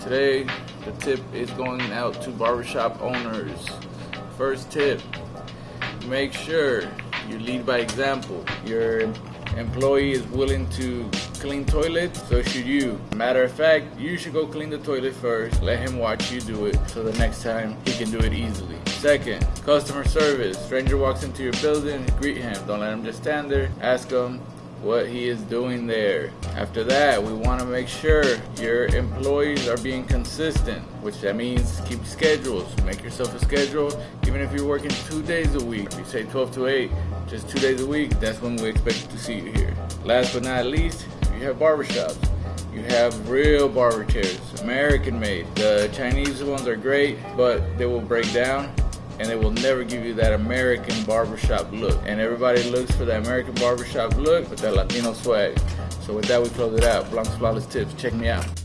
Today, the tip is going out to barbershop owners. First tip, make sure you lead by example. Your employee is willing to clean toilet, so should you. Matter of fact, you should go clean the toilet first, let him watch you do it, so the next time he can do it easily. Second, customer service. Stranger walks into your building, greet him. Don't let him just stand there. Ask him what he is doing there. After that, we want to make sure your employees are being consistent, which that means keep schedules. Make yourself a schedule, even if you're working two days a week. You say 12 to 8, just two days a week, that's when we expect to see you here. Last but not least, you have barbershops. You have real barber chairs, American made. The Chinese ones are great, but they will break down and they will never give you that American barbershop look. And everybody looks for that American barbershop look with that Latino swag. So with that, we close it out. Blancos Flawless Tips. Check me out.